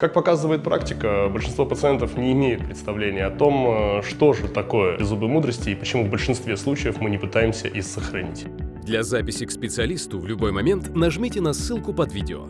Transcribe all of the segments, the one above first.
Как показывает практика, большинство пациентов не имеют представления о том, э, что же такое зубы мудрости и почему в большинстве случаев мы не пытаемся их сохранить. Для записи к специалисту в любой момент нажмите на ссылку под видео.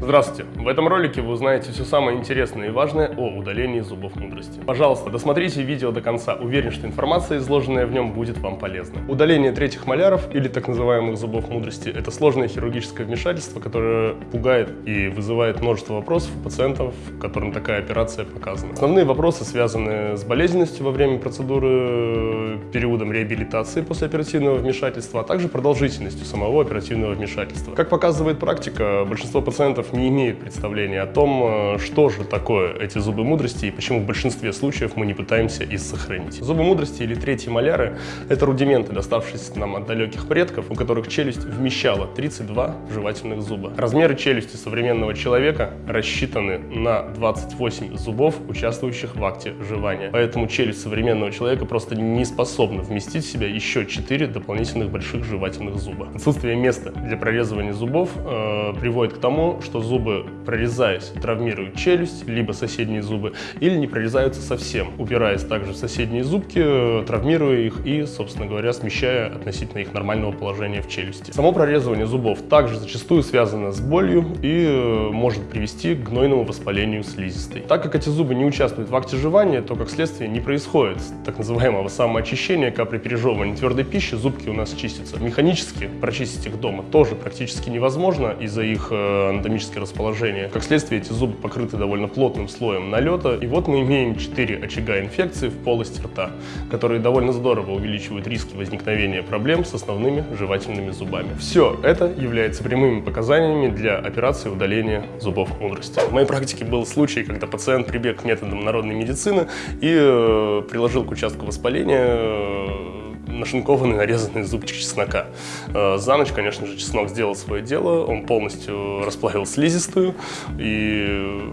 Здравствуйте! В этом ролике вы узнаете все самое интересное и важное о удалении зубов мудрости. Пожалуйста, досмотрите видео до конца. Уверен, что информация, изложенная в нем, будет вам полезна. Удаление третьих маляров или так называемых зубов мудрости – это сложное хирургическое вмешательство, которое пугает и вызывает множество вопросов у пациентов, которым такая операция показана. Основные вопросы связаны с болезненностью во время процедуры, периодом реабилитации после оперативного вмешательства, а также продолжительностью самого оперативного вмешательства. Как показывает практика, большинство пациентов не имеют представления о том, э, что же такое эти зубы мудрости и почему в большинстве случаев мы не пытаемся их сохранить. Зубы мудрости или третьи маляры – это рудименты, доставшиеся нам от далеких предков, у которых челюсть вмещала 32 жевательных зуба. Размеры челюсти современного человека рассчитаны на 28 зубов, участвующих в акте жевания. Поэтому челюсть современного человека просто не способна вместить в себя еще 4 дополнительных больших жевательных зуба. Отсутствие места для прорезывания зубов э, приводит к тому, что зубы, прорезаясь, травмируют челюсть, либо соседние зубы, или не прорезаются совсем, упираясь также в соседние зубки, травмируя их и, собственно говоря, смещая относительно их нормального положения в челюсти. Само прорезывание зубов также зачастую связано с болью и э, может привести к гнойному воспалению слизистой. Так как эти зубы не участвуют в акте жевания, то как следствие не происходит так называемого самоочищения, как при пережевывании твердой пищи зубки у нас чистятся. Механически прочистить их дома тоже практически невозможно из-за их э, географическое расположение. Как следствие, эти зубы покрыты довольно плотным слоем налета. И вот мы имеем 4 очага инфекции в полости рта, которые довольно здорово увеличивают риски возникновения проблем с основными жевательными зубами. Все это является прямыми показаниями для операции удаления зубов мудрости. В моей практике был случай, когда пациент прибег к методам народной медицины и э, приложил к участку воспаления э, нашинкованный нарезанный зубчик чеснока. Э, за ночь, конечно же, чеснок сделал свое дело, он полностью расплавил слизистую и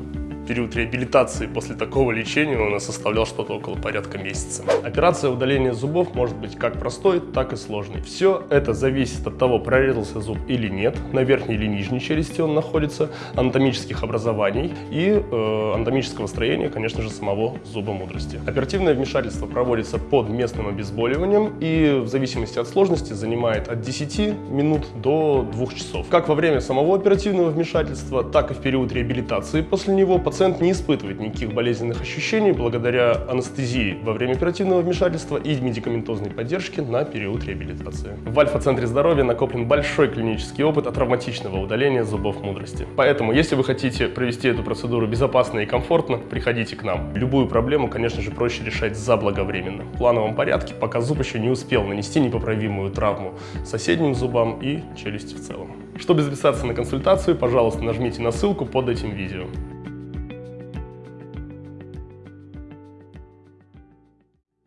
период реабилитации после такого лечения у нас составлял что-то около порядка месяца. Операция удаления зубов может быть как простой, так и сложной. Все это зависит от того, прорезался зуб или нет, на верхней или нижней челюсти он находится, анатомических образований и э, анатомического строения, конечно же, самого зуба мудрости. Оперативное вмешательство проводится под местным обезболиванием и в зависимости от сложности занимает от 10 минут до 2 часов. Как во время самого оперативного вмешательства, так и в период реабилитации после него пациент пациент не испытывает никаких болезненных ощущений благодаря анестезии во время оперативного вмешательства и медикаментозной поддержки на период реабилитации. В Альфа-центре здоровья накоплен большой клинический опыт от травматичного удаления зубов мудрости. Поэтому, если вы хотите провести эту процедуру безопасно и комфортно, приходите к нам. Любую проблему, конечно же, проще решать заблаговременно. В плановом порядке, пока зуб еще не успел нанести непоправимую травму соседним зубам и челюсти в целом. Чтобы записаться на консультацию, пожалуйста, нажмите на ссылку под этим видео.